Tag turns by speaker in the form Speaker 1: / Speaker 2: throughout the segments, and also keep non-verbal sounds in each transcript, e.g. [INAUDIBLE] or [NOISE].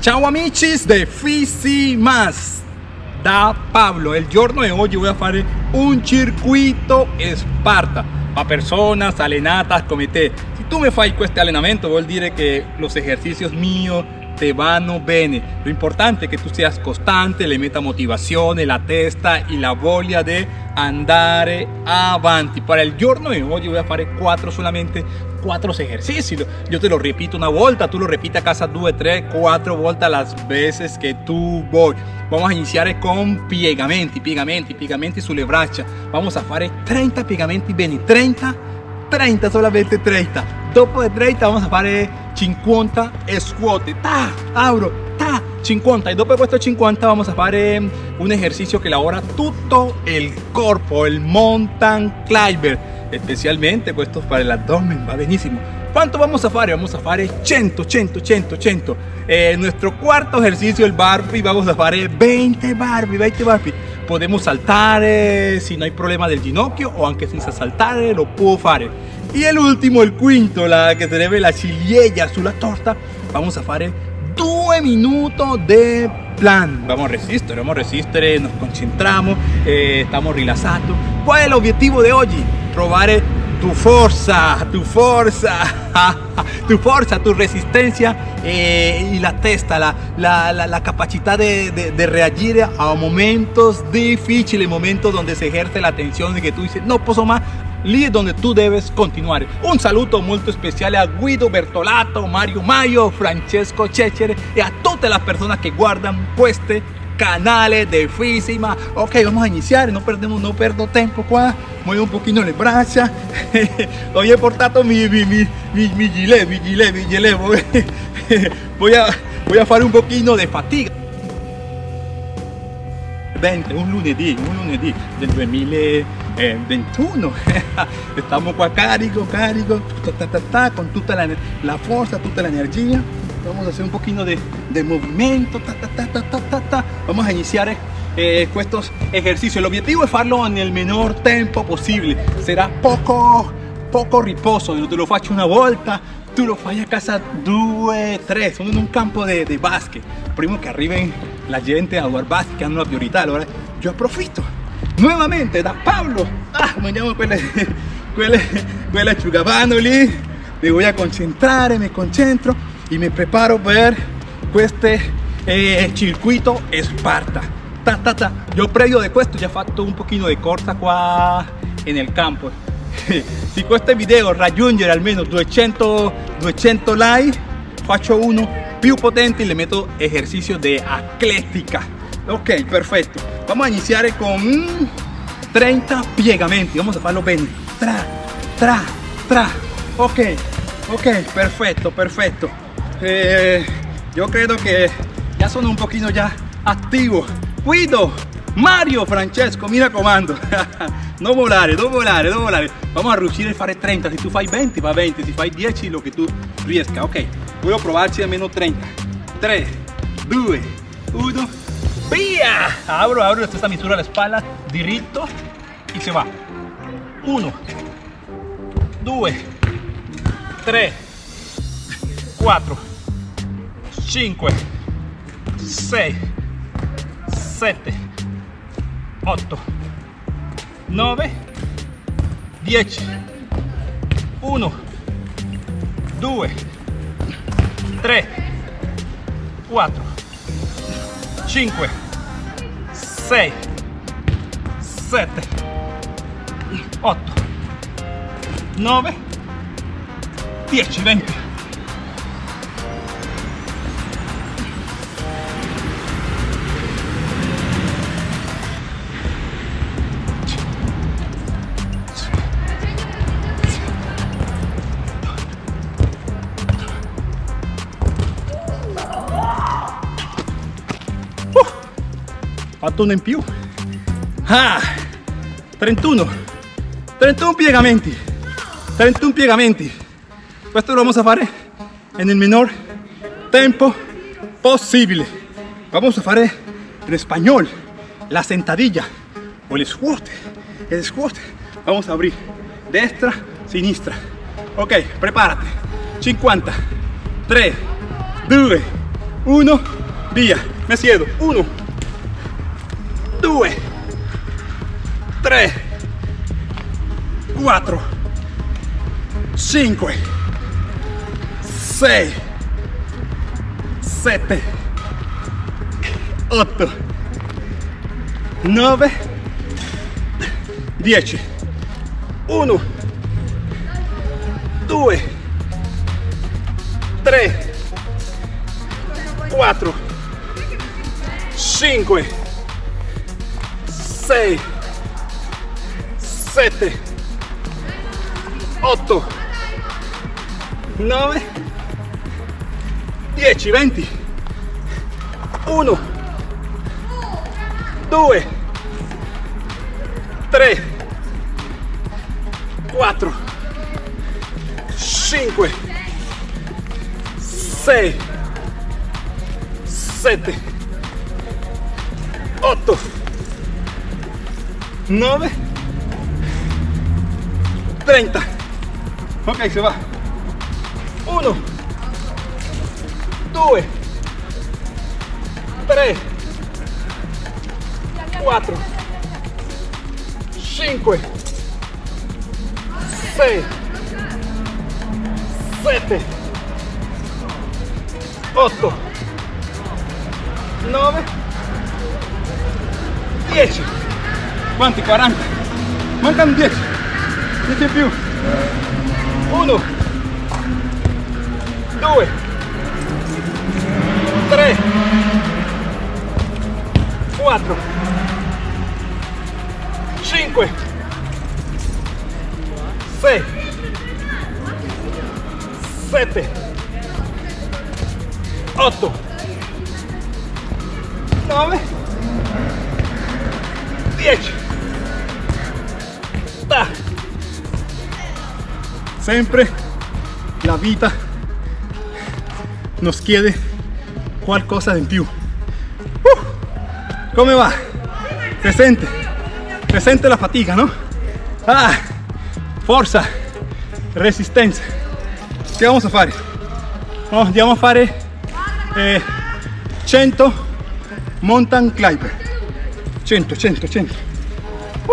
Speaker 1: Ciao amici de Fisi Más da Pablo. El giorno de hoy voy a hacer un circuito Sparta para personas alenatas come te. Si tú me fai este allenamento vuol dire que los ejercicios míos te vanno bene. Lo importante es que tú seas constante, le meta motivación, la testa y la voglia de andare avanti. Para el giorno de hoy voy a hacer cuatro solamente cuatro ejercicios. Yo te lo repito una vuelta, tú lo repites a casa due, tres, cuatro vueltas las veces que tú voy. Vamos a iniciar con piegamenti, piegamenti, piegamenti sulle braccia. Vamos a hacer 30 piegamenti bene, 30, 30, solamente 30. Dopo de 30 vamos a hacer 50 squat. Ta, abro, ta, 50 y dopo de estos 50 vamos a hacer un ejercicio que lavora todo el cuerpo, el mountain climber especialmente questo para el abdomen va benissimo ¿Cuánto vamos a hacer? Vamos a hacer 100, 100, 100, 100 eh, nuestro cuarto ejercicio el burpee vamos a hacer 20 burpee 20 burpee podemos saltar eh, si no hay problema del ginocchio o aunque sin saltar lo puedo hacer y el último el quinto la que se debe la ciliegia sulla torta vamos a hacer 2 minutos de plan. Vamos a resistir vamos a resistir nos concentramos eh, estamos rilassados ¿cuál es el objetivo de hoy? Probar tu fuerza, tu fuerza, [LAUGHS] tu fuerza, tu resistencia eh, y la testa, la, la, la, capacidad de, de, reagir a momentos difíciles, momentos donde se ejerce la tensión de que tú dices, no puedo más, es donde tú debes continuar. Un saludo muy especial a Guido Bertolato, Mario Mayo, Francesco Cecere y a todas las personas que guardan este canales de Físima. Ok, vamos a iniciar, no perdemos, no perdo tiempo qua. Muevo un poquito le braccia. Hoy [LAUGHS] he portado mi, mi, mi, mi, mi gilet, mi gilet, mi gilet. Voy [LAUGHS] a, voy a hacer un poquito de fatiga. 20, un lunedì, un lunedì del 2021 [LAUGHS] estamos qua carico, carico ta, ta, ta, con toda la, la fuerza, toda la energía vamos a hacer un poquito de, de movimiento ta, ta, ta, vamos a iniciar eh, estos ejercicios. El objetivo es hacerlo en el menor tiempo posible. Será poco poco riposo. Yo te lo faccio una volta tú lo fai a casa due tre sono in un campo de, de básquet. Prima que arriben la gente a jugar básquet que hanno la priorità allora yo aprovechito nuevamente da Pablo. Ah, mandiamo quelle quelle quelle asciugavano lì me voy a concentrar me concentro y me preparo ver este eh, circuito Esparta. Ta, ta, ta. Yo previo de esto ya fatto un poquito de corsa qua en el campo. [LAUGHS] si este video raggiungere almeno 200, 200 like, faccio uno più potente y le meto ejercicio de atlética. Ok, perfecto. Vamos a iniciar con 30 piegamenti. Vamos a hacerlo bien. Tra, tra, tra. Ok, ok, perfecto, perfecto. Eh, yo creo que ya son un poquito ya activo Guido, Mario, Francesco, mira comando. [LAUGHS] no volare, no volare, no volare. Vamos a riuscire a fare 30. Si tu fai 20 va 20, si fai 10 lo que tú riesca. Ok, voy a probarci almeno 30. 3, 2, 1, via! Abro, abro esta misura la espalda, diritto y se va. 1, 2, 3, 4, 5 6 7 8 9 10 1 2 3 4 5 6 7 8 9 10 20 fatto uno in più ah, 31 31 piegamenti 31 piegamenti questo lo vamos a fare en el menor tiempo posible. Vamos a fare en español la sentadilla o el squat el squat vamos a abrir. Destra sinistra. Ok prepárate. 50 3 2 1 via mi siedo. 1 2 3 4 5 6 7 8 9 10 1 2 3 4 5 6 7 8 9 10 20 1 2 3 4 5 6 7 8 9 30 ok se va. 1 2 3 4 5 6 7 8 9 10 quanti? 40 mancano 10 10 in più? 1 2 3 4 5 6 7 8 sempre la vita nos chiede qualcosa in più uh, come va? si sente si sente la fatica no? ah, forza resistenza che vamos a fare? Oh, andiamo a fare eh, 100 mountain climber 100 100 100 uh,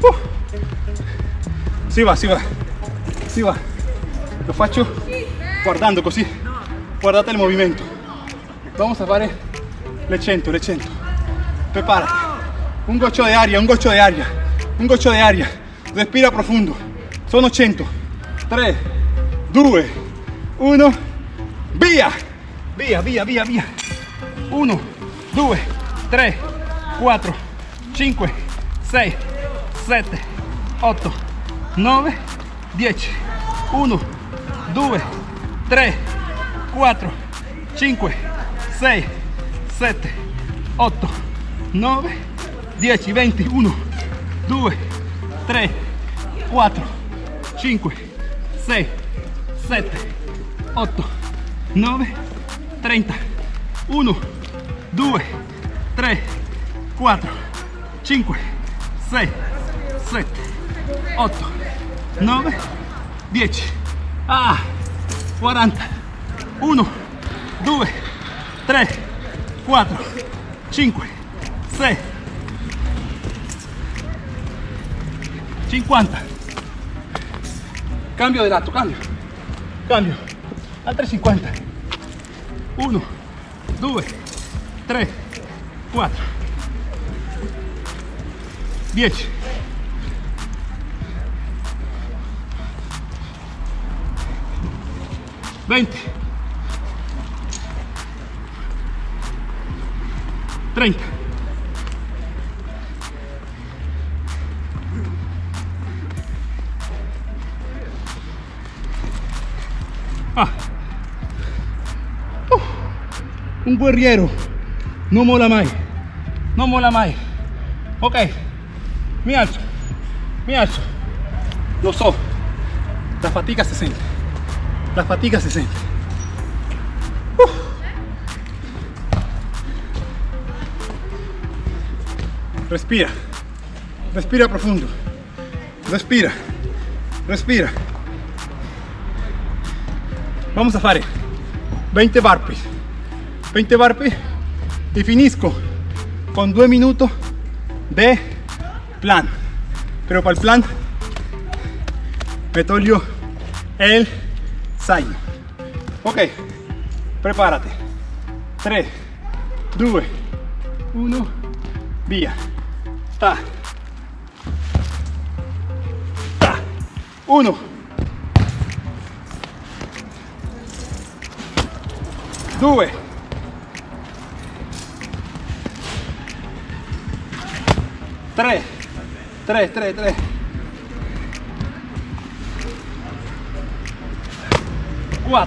Speaker 1: uh. si va si va si va lo faccio guardando così guardate il movimento vamos a fare le 100 le 100 prepárate. Un goccio di aria un goccio di aria un goccio di aria respira profondo sono 100 3 2 1 via via via via via 1 2 3 4 5 6 7 8 9 10 1 2 3 4 5 6 7 8 9 10 20 1 2 3 4 5 6 7 8 9 30 1 2 3 4 5 6 7 8 9 10 ah 40 1 2 3 4 5 6 50 cambio de lato cambio. Cambio. Altre 50 1 2 3 4 10 20 30 Ah. Uh, un guerriero no mola mai no mola mai ok. Mi alzo mi alzo lo so la fatica se siente la fatica se siente Uh. respira. Respira profundo. Respira. Respira. Vamos a fare. 20 burpees. 20 barpe y finisco con 2 minutos de plan. Pero para el plan me toglio el zaino. Ok, prepárate. 3, 2, 1, via. Ta. Ta. 1. 2. 3. 3, 3, 3. 4.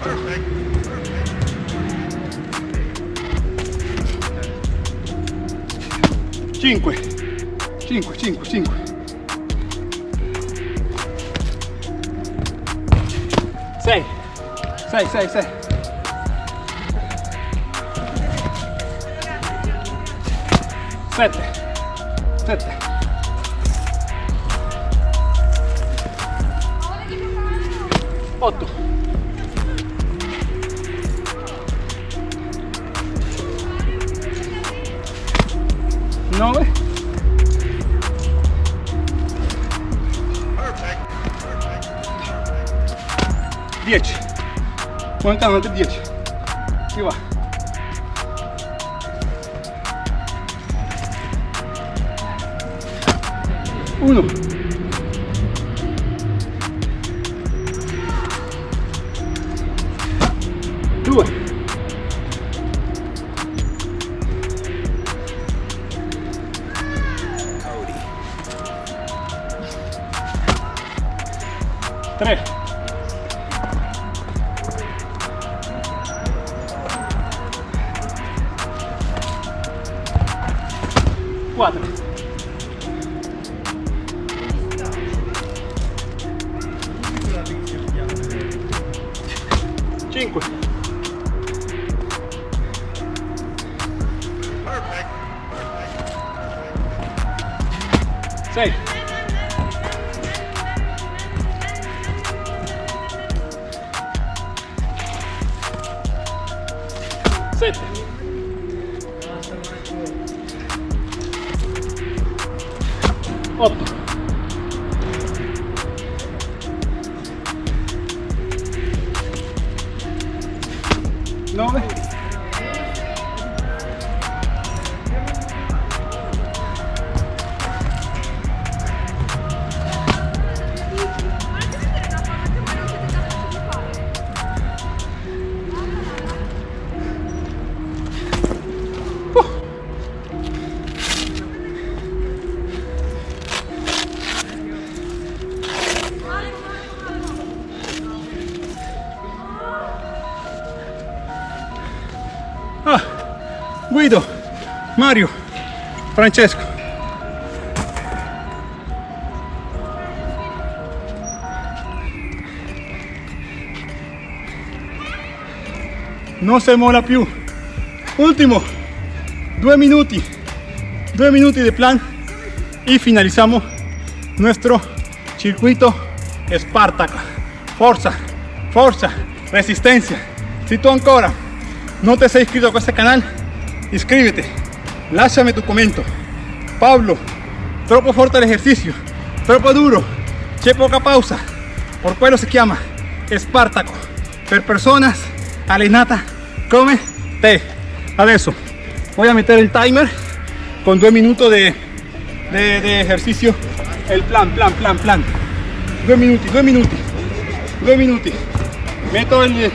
Speaker 1: 5 5 5 5 6 6 6 6 7 7 8 No, güey. Diez. Diez. Aquí va. Uno. 3. Cuatro. Cinco. сыт. Оп. Guido, Mario, Francesco. Non si mola più. Ultimo, due minuti, due minuti de plan y finalizamos nuestro circuito Spartaco. Forza, forza, resistencia. Si tú ancora no te has inscrito a este canal, inscríbete, lásame tu comento. Pablo, troppo fuerte el ejercicio, troppo duro, c'è poca pausa, por quello se llama Espartaco, per personas allenata come te. Adesso voy a meter el timer con dos minutos de, de, ejercicio, el plan, plan, plan, plan. Due minuti, due minuti, due minuti. Metto il,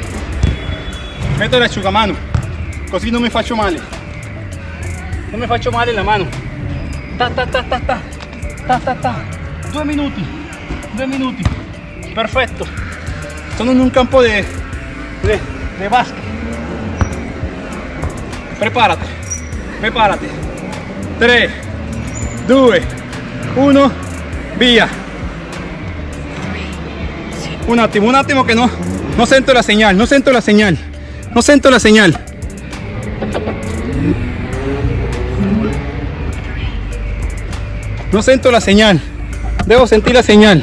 Speaker 1: metto l'asciugamano così non mi faccio male non mi faccio male la mano. Ta ta ta ta ta. Ta ta ta. Due minuti due minuti. Perfetto sono in un campo di de, de basket preparate preparate 3 2 1 via un attimo un attimo che no no sento la señal no sento la señal no sento la señal No siento la señal. Debo sentir la señal.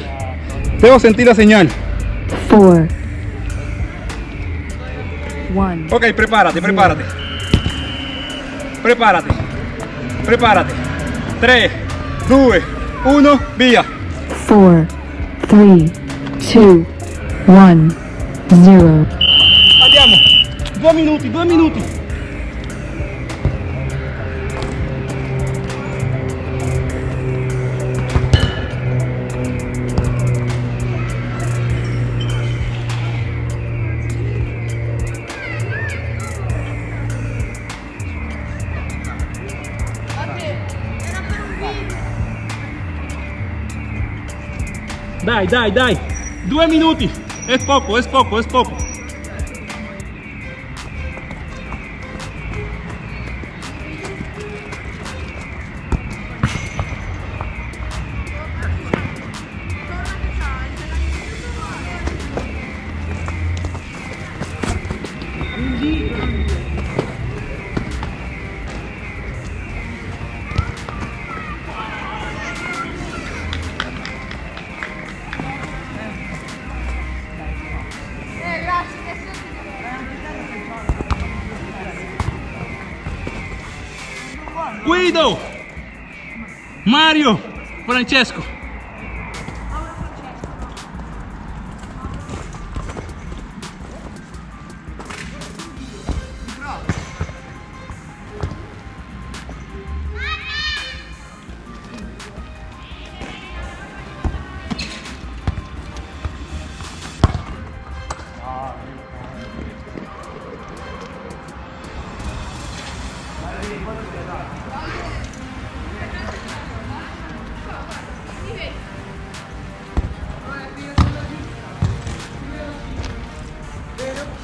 Speaker 1: Debo sentir la señal.
Speaker 2: four, one.
Speaker 1: Ok, prepárate, prepárate. Prepárate. Prepárate. 3, 2, 1, via.
Speaker 2: 4, 3, 2, 1, 0.
Speaker 1: Andiamo. Due minuti, due minuti. Dai, dai, dai. Due minuti. È poco, è poco, è poco. Mario, Francesco.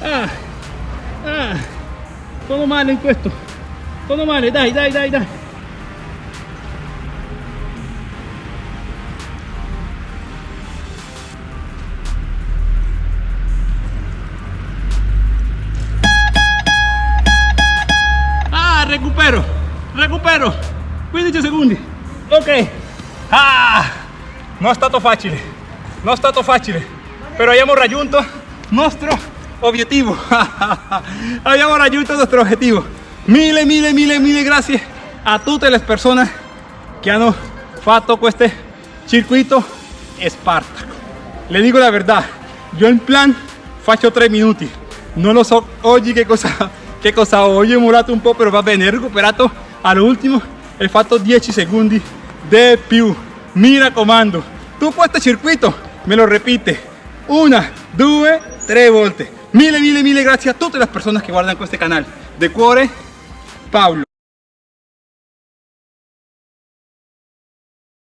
Speaker 1: Ah, ah, todo male in questo. Todo male, dai, dai, dai, dai. Ah, recupero, recupero. 15 secondi. Ok. Ah, non è stato facile. Non è stato facile. Però abbiamo raggiunto nostro obiettivo. abbiamo [LAUGHS] raggiunto nuestro objetivo. Mille, mille, mille, mille grazie a tutte le persone che hanno fatto questo circuito Spartaco. Le dico la verità, io in plan faccio 3 minuti. Non lo so oggi che cosa, [LAUGHS] che cosa ho. Murato un po', però va bene. Ho recuperato all'ultimo e fatto 10 secondi di più. Mi raccomando, tu questo circuito me lo ripete una, due, tre volte. Mille, mille, mille grazie a tutte le persone che guardano questo canale. De cuore, Paolo.